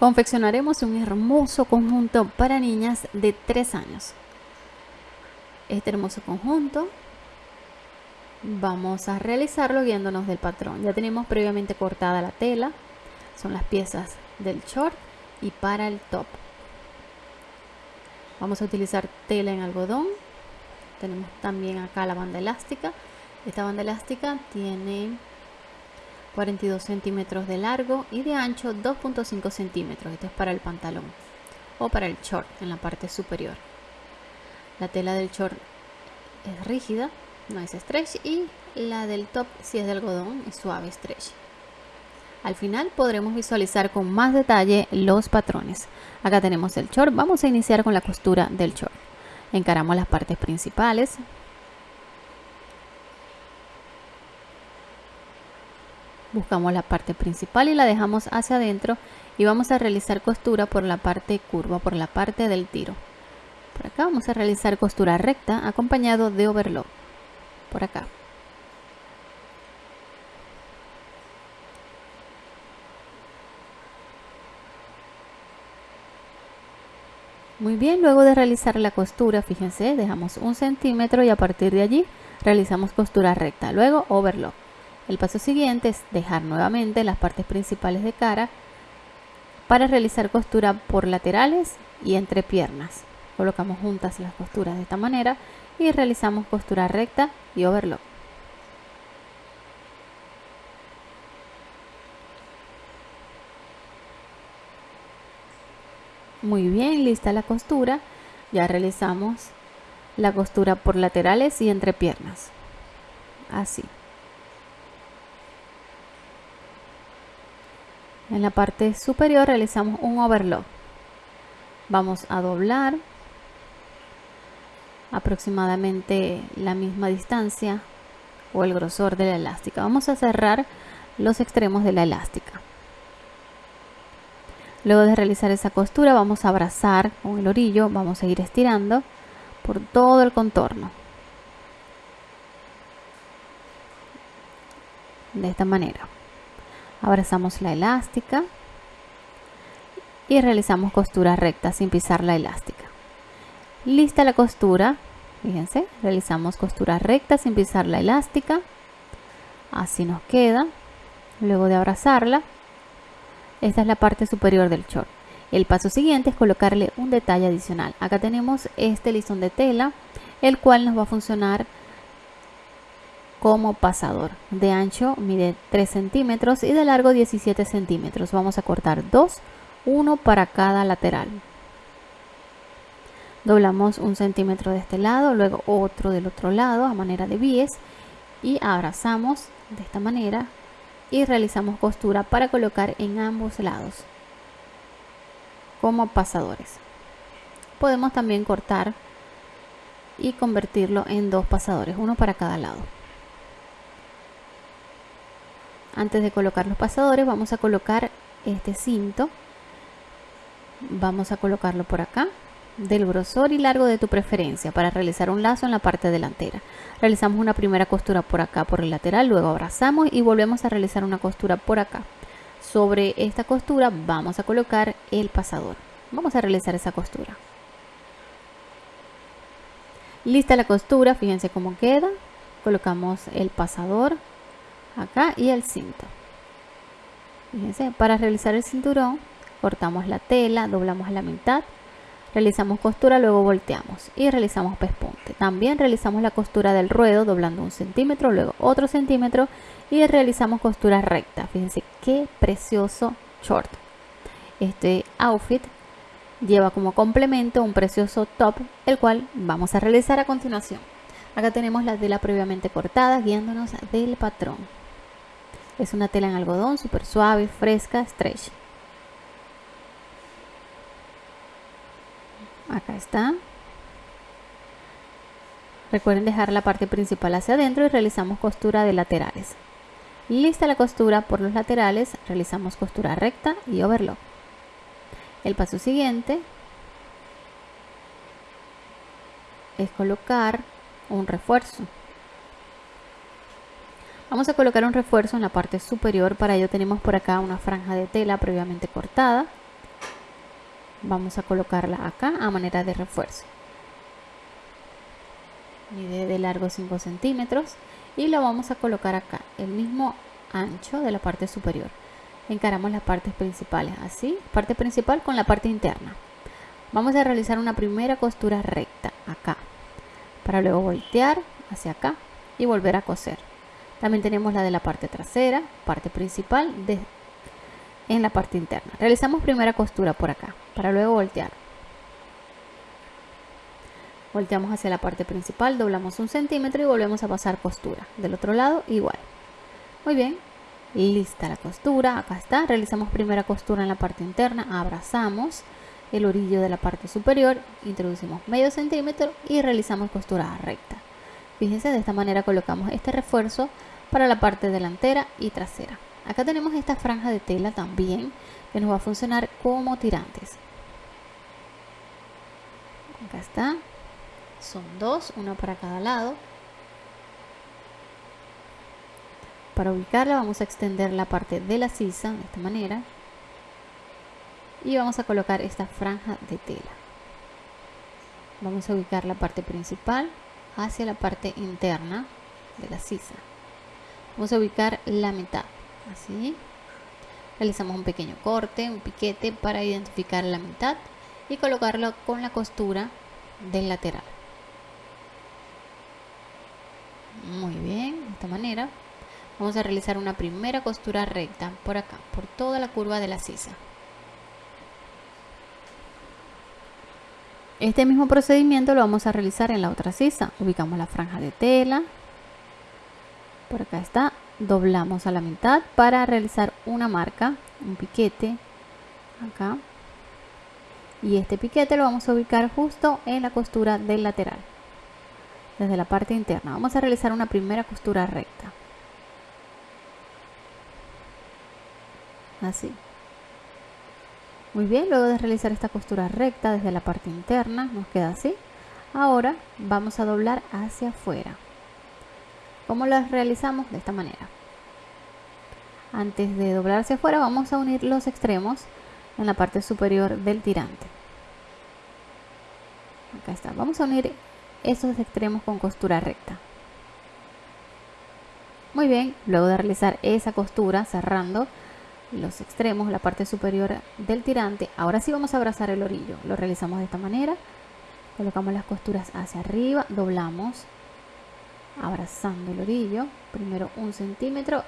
Confeccionaremos un hermoso conjunto para niñas de 3 años. Este hermoso conjunto vamos a realizarlo guiándonos del patrón. Ya tenemos previamente cortada la tela, son las piezas del short y para el top. Vamos a utilizar tela en algodón. Tenemos también acá la banda elástica. Esta banda elástica tiene 42 centímetros de largo y de ancho 2.5 centímetros. Esto es para el pantalón o para el short en la parte superior. La tela del short es rígida, no es stretch y la del top si es de algodón es suave stretch. Al final podremos visualizar con más detalle los patrones. Acá tenemos el short, vamos a iniciar con la costura del short. Encaramos las partes principales, buscamos la parte principal y la dejamos hacia adentro y vamos a realizar costura por la parte curva, por la parte del tiro. Por acá vamos a realizar costura recta acompañado de overlock. Por acá. Muy bien, luego de realizar la costura, fíjense, dejamos un centímetro y a partir de allí realizamos costura recta, luego overlock. El paso siguiente es dejar nuevamente las partes principales de cara para realizar costura por laterales y entre piernas. Colocamos juntas las costuras de esta manera y realizamos costura recta y overlock. Muy bien, lista la costura. Ya realizamos la costura por laterales y entre piernas. Así. En la parte superior realizamos un overlock. Vamos a doblar aproximadamente la misma distancia o el grosor de la elástica. Vamos a cerrar los extremos de la elástica. Luego de realizar esa costura vamos a abrazar con el orillo, vamos a ir estirando por todo el contorno. De esta manera abrazamos la elástica y realizamos costura recta sin pisar la elástica. Lista la costura fíjense realizamos costura recta sin pisar la elástica. Así nos queda. Luego de abrazarla esta es la parte superior del short. El paso siguiente es colocarle un detalle adicional. Acá tenemos este listón de tela el cual nos va a funcionar como pasador. De ancho mide 3 centímetros y de largo 17 centímetros. Vamos a cortar dos, uno para cada lateral. Doblamos un centímetro de este lado, luego otro del otro lado a manera de bies y abrazamos de esta manera y realizamos costura para colocar en ambos lados como pasadores. Podemos también cortar y convertirlo en dos pasadores, uno para cada lado. Antes de colocar los pasadores vamos a colocar este cinto. Vamos a colocarlo por acá del grosor y largo de tu preferencia para realizar un lazo en la parte delantera. Realizamos una primera costura por acá por el lateral, luego abrazamos y volvemos a realizar una costura por acá. Sobre esta costura vamos a colocar el pasador. Vamos a realizar esa costura. Lista la costura, fíjense cómo queda. Colocamos el pasador acá y el cinto. Fíjense para realizar el cinturón cortamos la tela doblamos a la mitad realizamos costura luego volteamos y realizamos pespunte. También realizamos la costura del ruedo doblando un centímetro luego otro centímetro y realizamos costura recta. Fíjense qué precioso short. Este outfit lleva como complemento un precioso top el cual vamos a realizar a continuación. Acá tenemos la tela previamente cortada guiándonos del patrón es una tela en algodón súper suave, fresca, stretch. Acá está. Recuerden dejar la parte principal hacia adentro y realizamos costura de laterales. Lista la costura por los laterales, realizamos costura recta y overlock. El paso siguiente es colocar un refuerzo. Vamos a colocar un refuerzo en la parte superior, para ello tenemos por acá una franja de tela previamente cortada. vamos a colocarla acá a manera de refuerzo. Mide de largo 5 centímetros y lo vamos a colocar acá el mismo ancho de la parte superior. Encaramos las partes principales así parte principal con la parte interna. Vamos a realizar una primera costura recta acá para luego voltear hacia acá y volver a coser también tenemos la de la parte trasera parte principal de, en la parte interna. Realizamos primera costura por acá para luego voltear. Volteamos hacia la parte principal doblamos un centímetro y volvemos a pasar costura. Del otro lado igual. Muy bien. Lista la costura acá está. Realizamos primera costura en la parte interna abrazamos el orillo de la parte superior introducimos medio centímetro y realizamos costura recta fíjense de esta manera colocamos este refuerzo para la parte delantera y trasera. Acá tenemos esta franja de tela también que nos va a funcionar como tirantes. Acá está. Son dos una para cada lado. Para ubicarla vamos a extender la parte de la sisa de esta manera. Y vamos a colocar esta franja de tela. Vamos a ubicar la parte principal hacia la parte interna de la sisa. Vamos a ubicar la mitad, así. Realizamos un pequeño corte, un piquete para identificar la mitad y colocarlo con la costura del lateral. Muy bien, de esta manera vamos a realizar una primera costura recta por acá por toda la curva de la sisa este mismo procedimiento lo vamos a realizar en la otra sisa. Ubicamos la franja de tela. Por acá está. Doblamos a la mitad para realizar una marca un piquete acá. Y este piquete lo vamos a ubicar justo en la costura del lateral desde la parte interna. Vamos a realizar una primera costura recta. Así muy bien luego de realizar esta costura recta desde la parte interna nos queda así ahora vamos a doblar hacia afuera ¿Cómo lo realizamos? De esta manera. Antes de doblar hacia afuera vamos a unir los extremos en la parte superior del tirante. Acá está. Vamos a unir esos extremos con costura recta. Muy bien, luego de realizar esa costura cerrando, los extremos, la parte superior del tirante. Ahora sí vamos a abrazar el orillo. Lo realizamos de esta manera. Colocamos las costuras hacia arriba, doblamos, abrazando el orillo. Primero un centímetro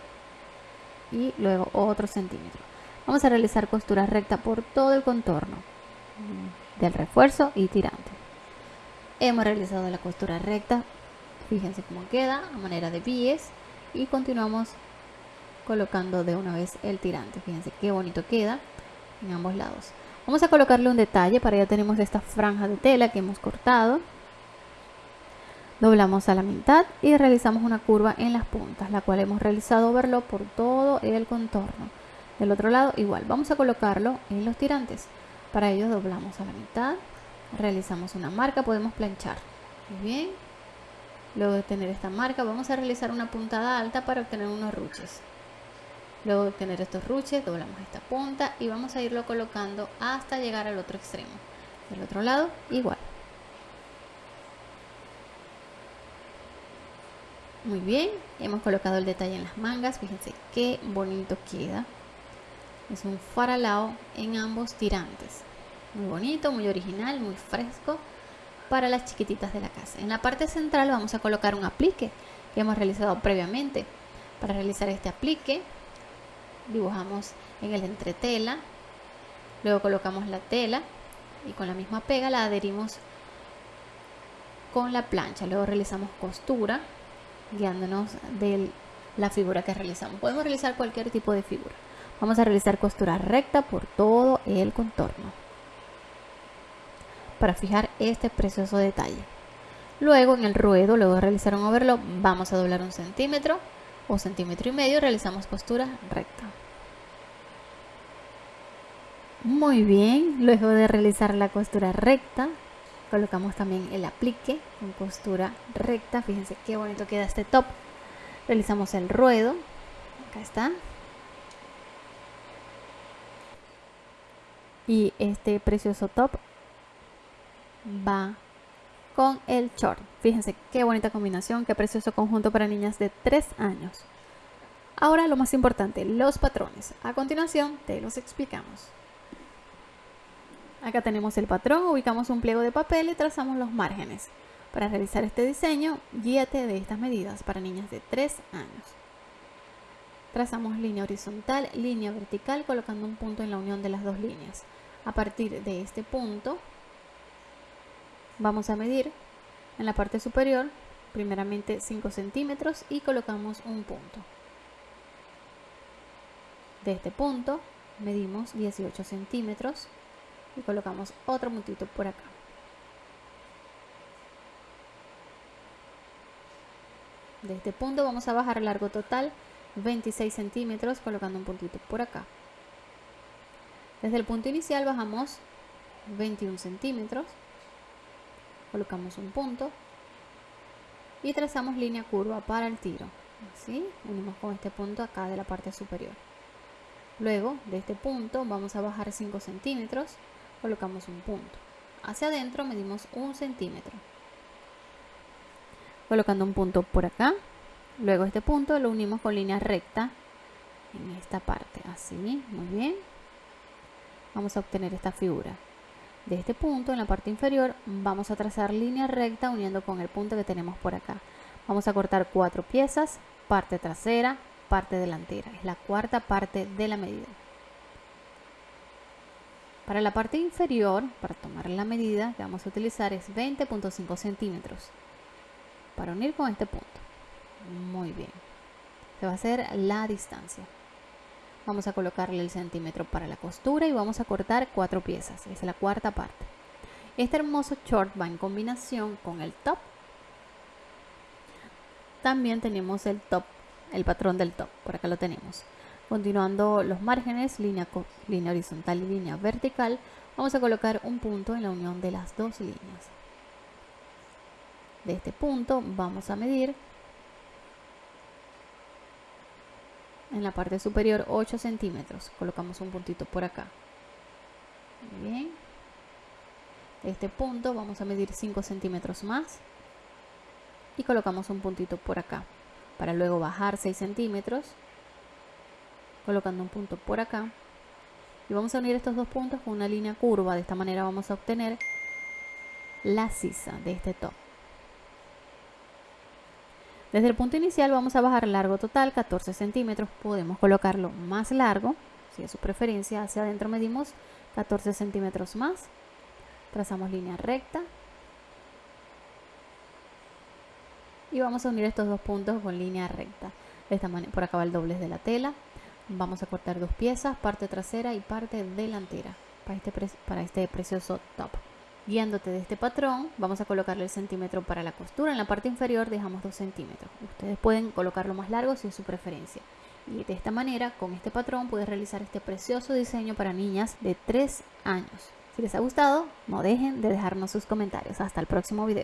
y luego otro centímetro. Vamos a realizar costura recta por todo el contorno del refuerzo y tirante. Hemos realizado la costura recta. Fíjense cómo queda a manera de pies y continuamos colocando de una vez el tirante. Fíjense qué bonito queda en ambos lados. Vamos a colocarle un detalle, para ya tenemos esta franja de tela que hemos cortado. Doblamos a la mitad y realizamos una curva en las puntas, la cual hemos realizado verlo por todo el contorno. Del otro lado igual, vamos a colocarlo en los tirantes. Para ello doblamos a la mitad, realizamos una marca, podemos planchar. Muy bien. Luego de tener esta marca vamos a realizar una puntada alta para obtener unos ruches. Luego de obtener estos ruches, doblamos esta punta y vamos a irlo colocando hasta llegar al otro extremo. Del otro lado, igual. Muy bien, hemos colocado el detalle en las mangas. Fíjense qué bonito queda. Es un faralao en ambos tirantes. Muy bonito, muy original, muy fresco para las chiquititas de la casa. En la parte central vamos a colocar un aplique que hemos realizado previamente. Para realizar este aplique dibujamos en el entretela, luego colocamos la tela y con la misma pega la adherimos con la plancha, luego realizamos costura guiándonos de la figura que realizamos. Podemos realizar cualquier tipo de figura. Vamos a realizar costura recta por todo el contorno para fijar este precioso detalle. Luego en el ruedo, luego de realizar un overlock, vamos a doblar un centímetro o centímetro y medio realizamos costura recta. Muy bien, luego de realizar la costura recta, colocamos también el aplique con costura recta. Fíjense qué bonito queda este top. Realizamos el ruedo, acá está. Y este precioso top va con el short. Fíjense qué bonita combinación, qué precioso conjunto para niñas de 3 años. Ahora lo más importante, los patrones. A continuación te los explicamos. Acá tenemos el patrón, ubicamos un pliego de papel y trazamos los márgenes. Para realizar este diseño, guíate de estas medidas para niñas de 3 años. Trazamos línea horizontal, línea vertical, colocando un punto en la unión de las dos líneas. A partir de este punto, vamos a medir en la parte superior, primeramente 5 centímetros y colocamos un punto. De este punto medimos 18 centímetros y colocamos otro puntito por acá. De este punto vamos a bajar el largo total 26 centímetros colocando un puntito por acá. Desde el punto inicial bajamos 21 centímetros, colocamos un punto y trazamos línea curva para el tiro. Así, unimos con este punto acá de la parte superior. Luego, de este punto vamos a bajar 5 centímetros, colocamos un punto. Hacia adentro medimos un centímetro. Colocando un punto por acá, Luego este punto lo unimos con línea recta en esta parte, así, muy bien. Vamos a obtener esta figura. De este punto, en la parte inferior, vamos a trazar línea recta uniendo con el punto que tenemos por acá. Vamos a cortar cuatro piezas, parte trasera, parte delantera. Es la cuarta parte de la medida. Para la parte inferior, para tomar la medida que vamos a utilizar es 20.5 centímetros para unir con este punto. Muy bien. Se va a hacer la distancia. Vamos a colocarle el centímetro para la costura y vamos a cortar cuatro piezas. Es la cuarta parte. Este hermoso short va en combinación con el top. También tenemos el top, el patrón del top. Por acá lo tenemos. Continuando los márgenes, línea, línea horizontal y línea vertical, vamos a colocar un punto en la unión de las dos líneas. De este punto vamos a medir en la parte superior 8 centímetros. Colocamos un puntito por acá. Muy bien. Este punto vamos a medir 5 centímetros más. Y colocamos un puntito por acá. Para luego bajar 6 centímetros colocando un punto por acá. Y vamos a unir estos dos puntos con una línea curva. De esta manera vamos a obtener la sisa de este top desde el punto inicial vamos a bajar largo total 14 centímetros. Podemos colocarlo más largo, si es su preferencia. Hacia adentro medimos 14 centímetros más. Trazamos línea recta. Y vamos a unir estos dos puntos con línea recta. De esta manera, por acá va el doblez de la tela. Vamos a cortar dos piezas, parte trasera y parte delantera para este, para este precioso top. Guiándote de este patrón, vamos a colocarle el centímetro para la costura. En la parte inferior dejamos 2 centímetros. Ustedes pueden colocarlo más largo si es su preferencia. Y de esta manera, con este patrón, puedes realizar este precioso diseño para niñas de 3 años. Si les ha gustado, no dejen de dejarnos sus comentarios. Hasta el próximo video.